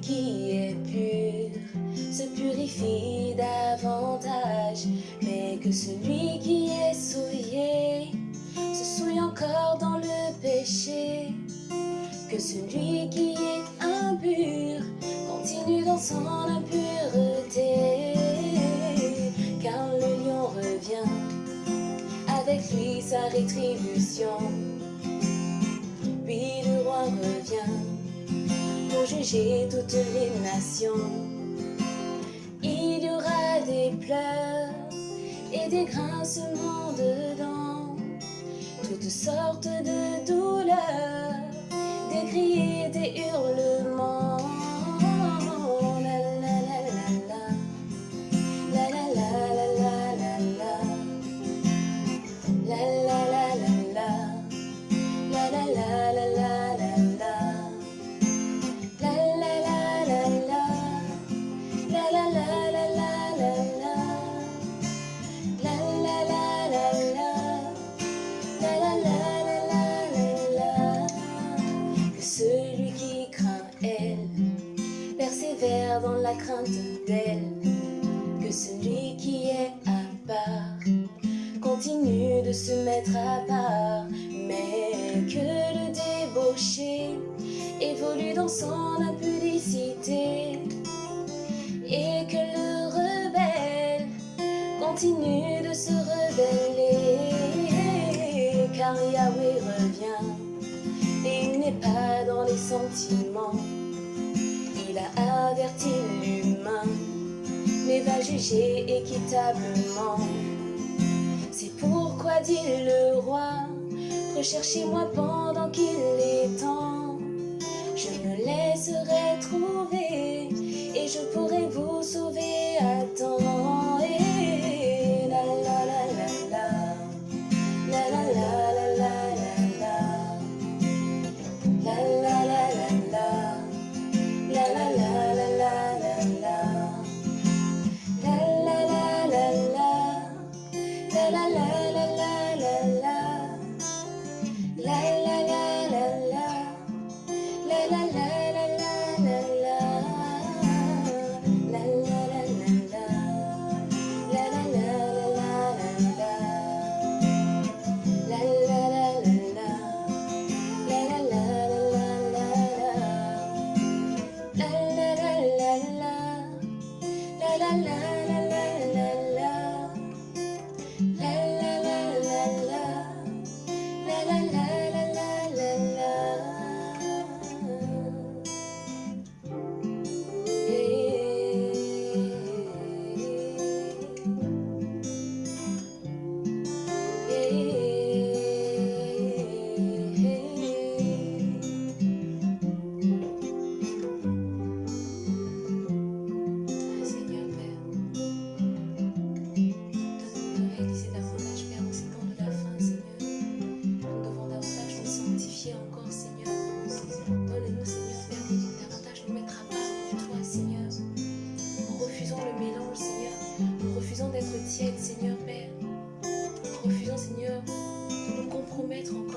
qui est pur se purifie davantage, mais que celui qui est souillé se souille encore dans le péché, que celui qui est impur continue dans son impureté, car le lion revient avec lui sa rétribution. Juger toutes les nations. Il y aura des pleurs et des grincements dedans, toutes sortes de douleurs, des cris et des hurlements. La crainte d'elle. Que celui qui est à part continue de se mettre à part, mais que le débauché évolue dans son impudicité et que le rebelle continue de se rebeller car Yahweh revient et il n'est pas dans les sentiments a averti l'humain mais va juger équitablement. C'est pourquoi dit le roi recherchez-moi pendant qu'il est temps. Je me laisserai trouver et je pourrai vous sauver être en